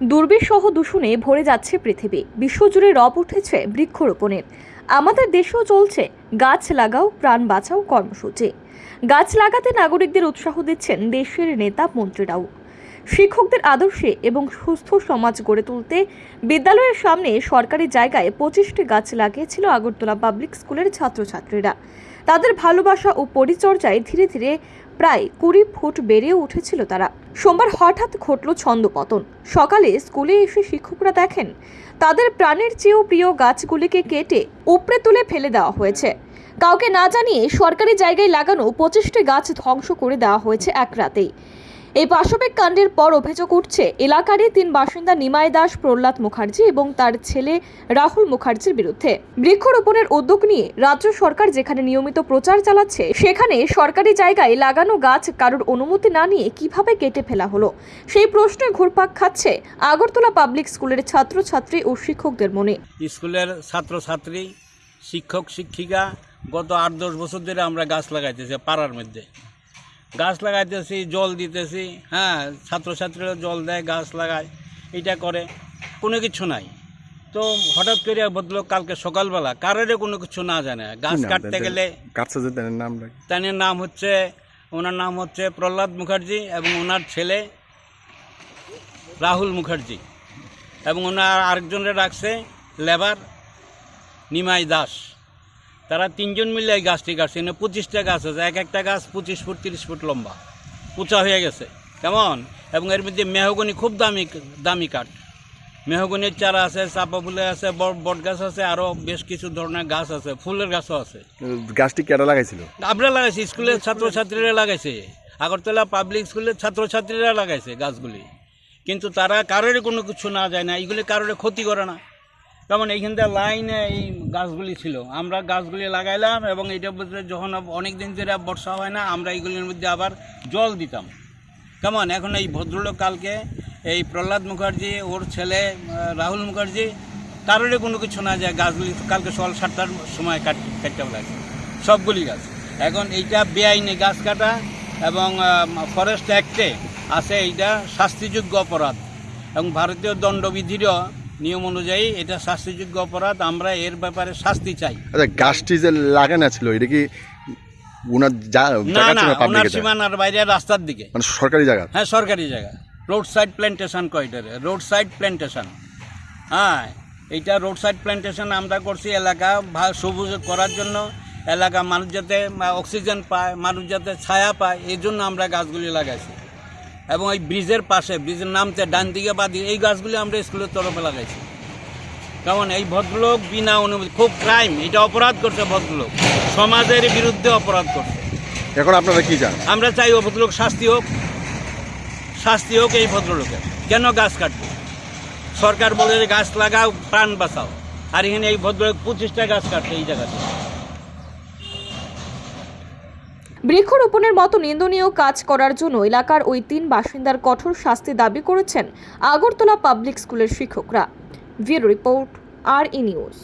দুর্বিসহ দূষণে ভরে যাচ্ছে পৃথিবী। বিশ্বজুড়ে রব উঠেছে বৃক্ষরোপণের আমাদের দেশেও চলছে গাছ লাগাও, প্রাণ বাঁচাও কর্মসূচি। গাছ লাগাতে নাগরিকদের উৎসাহ দিচ্ছেন দেশের নেতা মন্ত্রীরাও। শিক্ষকদের আদর্শে এবং সুস্থ সমাজ গড়ে তুলতে বিদ্যালয়ের সামনে সরকারি জায়গায় পঁচিশটি গাছ লাগিয়েছিল আগরতলা পাবলিক স্কুলের ছাত্রছাত্রীরা। তাদের ভালোবাসা ও পরিচর্যায় ধীরে ধীরে প্রায় কুড়ি ফুট বেড়ে উঠেছিল তারা। সোমবার হঠাৎ ঘটল ছন্দপতন। সকালে স্কুলে এসে শিক্ষকরা দেখেন, তাদের প্রাণের চেয়েও প্রিয় গাছগুলিকে কেটে উপড়ে তুলে ফেলে দেওয়া হয়েছে। কাউকে না জানিয়ে সরকারি জায়গায় লাগানো পঁচিশটি গাছ ধ্বংস করে দেওয়া হয়েছে এক রাতেই। এই পাশবিক কাণ্ডের পর অভিযোগ উঠছে, এলাকারই তিন বাসিন্দা নিমাই দাস, প্রহ্লাদ মুখার্জি এবং তার ছেলে রাহুল মুখার্জির বিরুদ্ধে। বৃক্ষরোপণের উদ্যোগ নিয়ে রাজ্য সরকার যেখানে নিয়মিত প্রচার চালাচ্ছে, সেখানে সরকারি জায়গায় লাগানো গাছ কারোর অনুমতি না নিয়ে কীভাবে কেটে ফেলা হলো? সেই প্রশ্নে ঘুরপাক খাচ্ছে আগরতলা পাবলিক স্কুলের ছাত্রছাত্রী ও শিক্ষকদের মনে। স্কুলের ছাত্রছাত্রী, শিক্ষক, শিক্ষিকা, গত আট দশ বছর ধরে আমরা গাছ লাগাইতেছি পাড়ার মধ্যে। গাছ লাগাইতেছি জল দিতেছি হ্যাঁ ছাত্রছাত্রীরা জল দেয় গাছ লাগায় এটা করে কোনো কিছু নাই। তো হঠাৎ করে বদলো কালকে সকালবেলা কারোর কোনো কিছু না জানে। গাছ কাটতে গেলে নাম? তার নাম হচ্ছে ওনার নাম হচ্ছে প্রহ্লাদ মুখার্জি এবং ওনার ছেলে রাহুল মুখার্জি এবং ওনার আরেকজনের রাখছে লেবার নিমাই দাস। তারা তিনজন মিলে এই গাছটি কাটছে। এখানে পঁচিশটা গাছ আছে। এক একটা গাছ পঁচিশ ফুট তিরিশ ফুট লম্বা। উঁচা হয়ে গেছে। কেমন? এবং এর মধ্যে মেহগনি খুব দামি দামি কাঠ। মেহগনির চারা আছে চাপা ফুলের আছে বট বট গাছ আছে আরও বেশ কিছু ধরনের গাছ আছে ফুলের গাছও আছে। গাছটি কেটে লাগাইছিল? আমরা লাগাইছি স্কুলের ছাত্রছাত্রীরা লাগাইছে। আগরতলা পাবলিক স্কুলের ছাত্রছাত্রীরা লাগাইছে গাছগুলি। কিন্তু তারা কারোর কোনো কিছু না যায় না। এগুলি কারোর ক্ষতি করে না। যেমন থেকে লাইনে এই গাছগুলি ছিল। আমরা গাছগুলি লাগাইলাম এবং এটা বলতে যখন অনেক দিন ধরে বর্ষা হয় না, আমরা এইগুলির মধ্যে আবার জল দিতাম। কেমন এখন এই ভদ্রলোক কালকে এই প্রহ্লাদ মুখার্জি, ওর ছেলে রাহুল মুখার্জি কারোর কোনো কিছু না যায় গাছগুলি কালকে সকাল সাতটার সময় কাট কাটতে লাগে সবগুলি গাছ। এখন এইটা বেআইনি গাছ কাটা এবং ফরেস্ট অ্যাক্টে আছে এইটা শাস্তিযোগ্য অপরাধ। এবং ভারতীয় দণ্ডবিধিরও নিয়ম অনুযায়ী এটা শাস্তিযোগ্য অপরাধ আমরা এর ব্যাপারে শাস্তি চাই। আচ্ছা গাছটি যে লাগানো ছিল এটা কি ওনার না না ওনার সীমানার বাইরে রাস্তার দিকে। মানে সরকারি জায়গা? হ্যাঁ সরকারি জায়গা। রোড সাইড প্ল্যান্টেশন কয়টারে রোড সাইড প্ল্যান্টেশন হ্যাঁ এইটা রোড সাইড প্ল্যান্টেশন আমরা করছি এলাকা সবুজ করার জন্য। এলাকা মানুষ যাতে অক্সিজেন পায় মানুষ যাতে ছায়া পায় এই জন্য আমরা গাছগুলি লাগাইছি। এবং এই ব্রিজের পাশে ব্রিজের নামতে ডান দিকে বা দিকে এই গাছগুলি আমরা স্কুলের তরফে লাগাইছি। কেমন? এই ভদ্রলোক বিনা অনুমতি খুব ক্রাইম এটা অপরাধ করছে ভদ্রলোক। সমাজের বিরুদ্ধে অপরাধ করছে। এখন আপনারা কি চান? আমরা চাই ও ভদ্রলোক শাস্তি হোক। শাস্তি হোক এই ভদ্রলোকের। কেন গাছ কাটবে? সরকার বলে যে গাছ লাগাও প্রাণ বাঁচাও। আর এখানে এই ভদ্রলোক পঁচিশটা গাছ কাটছে এই জায়গাতে। বৃক্ষরোপণের মতো নিন্দনীয় কাজ করার জন্য এলাকার ওই তিন বাসিন্দার কঠোর শাস্তি দাবি করেছেন আগরতলা পাবলিক স্কুলের শিক্ষকরা। ভিডিও রিপোর্ট, আর ই নিউজ।